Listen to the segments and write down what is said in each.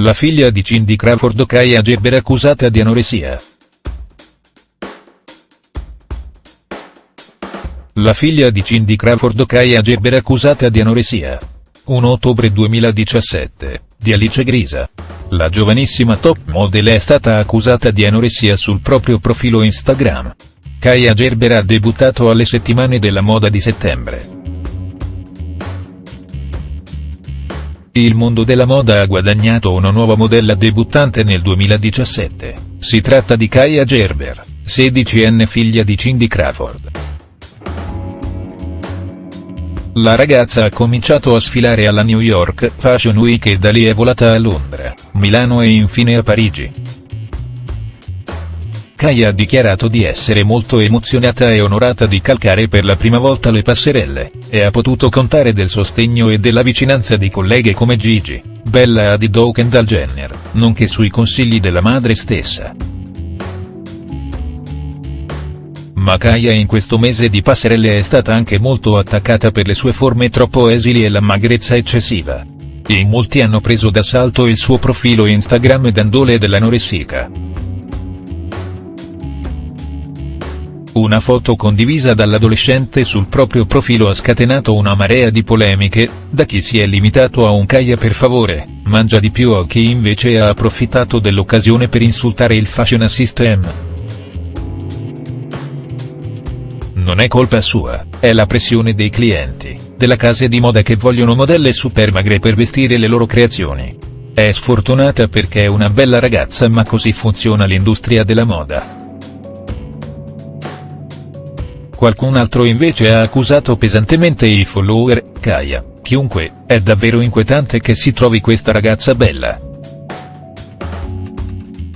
La figlia di Cindy Crawford Kaya Gerber accusata di anoressia. La figlia di Cindy Crawford Kaya Gerber accusata di anoressia. 1 ottobre 2017, di Alice Grisa. La giovanissima top model è stata accusata di anoressia sul proprio profilo Instagram. Kaya Gerber ha debuttato alle settimane della moda di settembre. Il mondo della moda ha guadagnato una nuova modella debuttante nel 2017, si tratta di Kaya Gerber, 16enne figlia di Cindy Crawford. La ragazza ha cominciato a sfilare alla New York Fashion Week e da lì è volata a Londra, Milano e infine a Parigi. Kaya ha dichiarato di essere molto emozionata e onorata di calcare per la prima volta le passerelle, e ha potuto contare del sostegno e della vicinanza di colleghe come Gigi, Bella Hadid o Kendall Jenner, nonché sui consigli della madre stessa. Ma Kaya in questo mese di passerelle è stata anche molto attaccata per le sue forme troppo esili e la magrezza eccessiva. In molti hanno preso d'assalto il suo profilo Instagram dandole dell'anoressica. Una foto condivisa dall'adolescente sul proprio profilo ha scatenato una marea di polemiche, da chi si è limitato a un caia per favore, mangia di più a chi invece ha approfittato dell'occasione per insultare il fashion system. Non è colpa sua, è la pressione dei clienti, della case di moda che vogliono modelle super magre per vestire le loro creazioni. È sfortunata perché è una bella ragazza ma così funziona l'industria della moda. Qualcun altro invece ha accusato pesantemente i follower, Kaya, chiunque, è davvero inquietante che si trovi questa ragazza bella.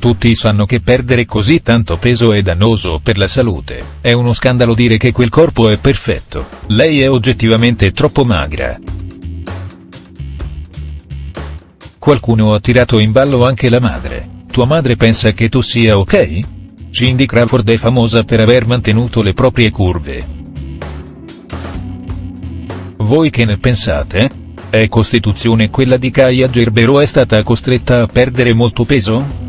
Tutti sanno che perdere così tanto peso è dannoso per la salute, è uno scandalo dire che quel corpo è perfetto, lei è oggettivamente troppo magra. Qualcuno ha tirato in ballo anche la madre, tua madre pensa che tu sia ok? Cindy Crawford è famosa per aver mantenuto le proprie curve. Voi che ne pensate? È costituzione quella di Kaya Gerbero è stata costretta a perdere molto peso?.